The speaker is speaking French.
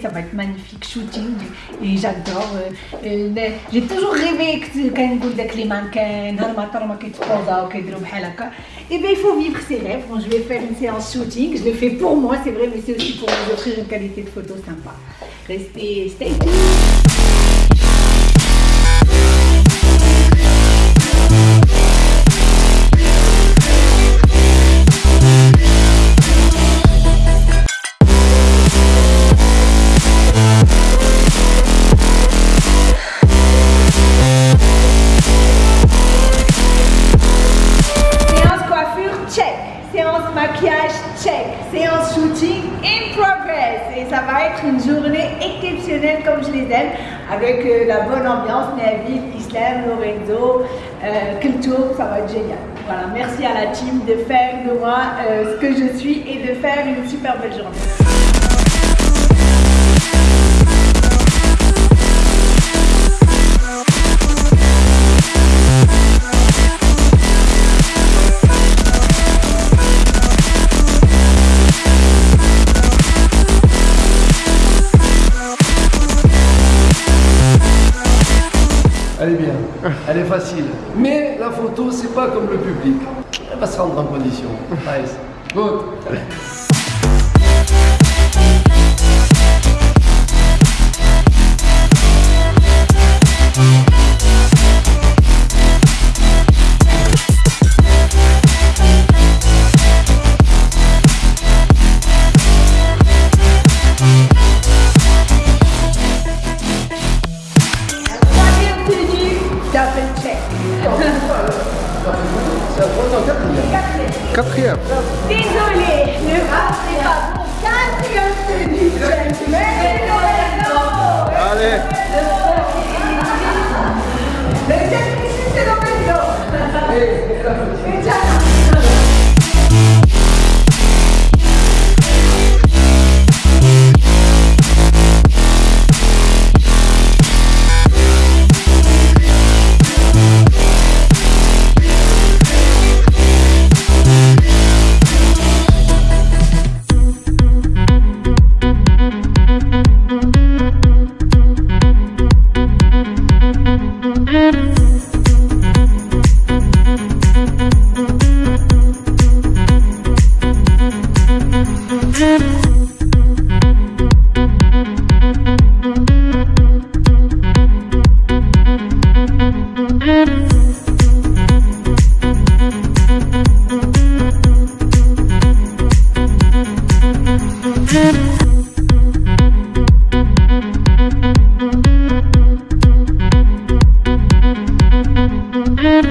être magnifique shooting et j'adore. euh, euh, J'ai toujours rêvé que كنقول داك لي مانكان نهار ما طرا ما كيتبوزاو كيديروا بحال هكا. Et bien il faut vivre ses rêves. Bon, je vais faire une séance shooting. Je le fais pour moi, c'est vrai, mais c'est aussi pour vous offrir une qualité de photo sympa. Restez, stay tuned. ça va être une journée exceptionnelle comme je les aime, avec euh, la bonne ambiance, Neville, Islam, Lorenzo, euh, Kultur, ça va être génial. Voilà, merci à la team de faire de moi euh, ce que je suis et de faire une super belle journée. Elle est bien, elle est facile. Mais la photo, c'est pas comme le public. Elle va se rendre en condition. Nice. Good. Quatrième. Désolé, ne ratez pas mon quatrième tenue Mm-hmm. Mm-hmm.